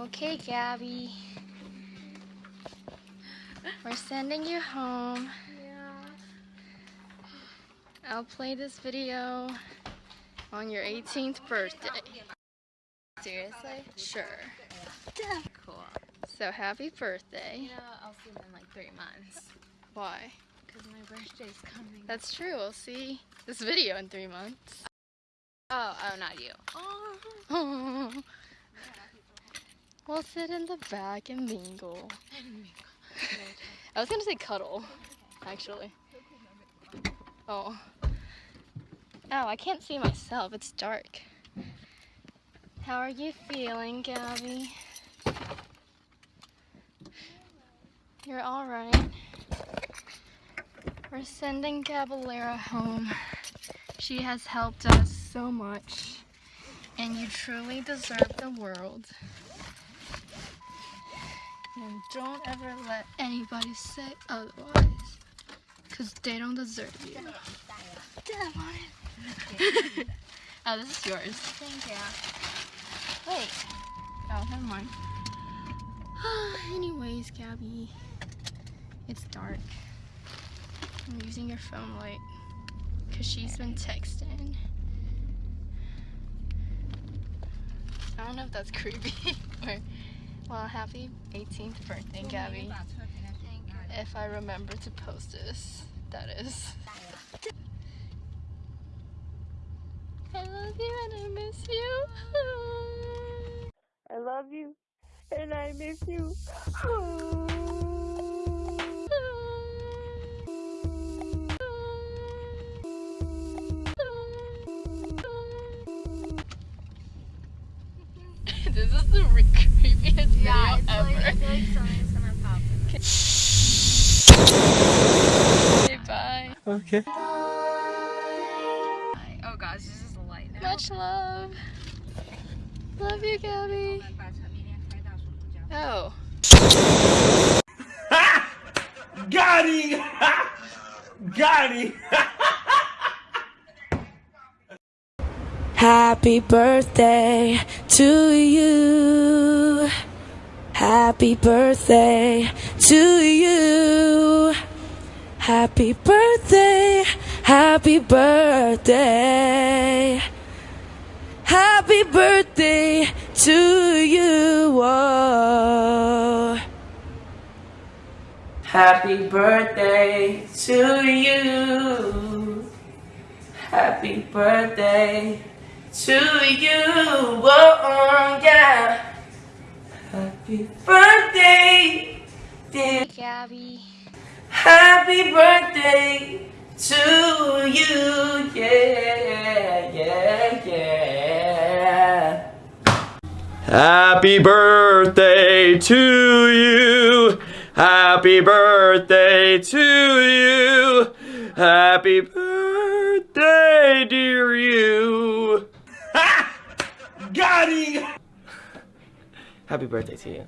Okay, Gabby. We're sending you home. Yeah. I'll play this video on your 18th birthday. Seriously? Sure. Cool. So happy birthday. You know, I'll see them in like three months. Why? Because my birthday's coming. That's true. We'll see this video in three months. oh, oh, not you. Oh. We'll sit in the back and mingle. I was gonna say cuddle, actually. Oh. Oh, I can't see myself. It's dark. How are you feeling, Gabby? You're alright. We're sending Gabalera home. She has helped us so much. And you truly deserve the world. Don't ever let anybody say otherwise. Because they don't deserve you. Damn on it. oh, this is yours. Thank you. Wait. Oh, never mind. Anyways, Gabby. It's dark. I'm using your phone light. Because she's been texting. I don't know if that's creepy or... Well, happy 18th birthday, Gabby. If I remember to post this, that is. I love you and I miss you. I love you and I miss you. This is the re- creepiest Yeah, video it's ever. like, I feel like something's gonna pop. Okay, bye. Okay. Oh gosh, this is a light now. Much love. Love you, Gabby. Oh. oh. Got him! Got him! Happy birthday to you. Happy birthday to you. Happy birthday. Happy birthday. Happy birthday to you. Oh. Happy birthday to you. Happy birthday to you. Oh, yeah. Happy birthday, dear. Gabby. Happy birthday to you. Yeah, yeah, yeah. Happy birthday to you. Happy birthday to you. Happy birthday, Happy birthday to you.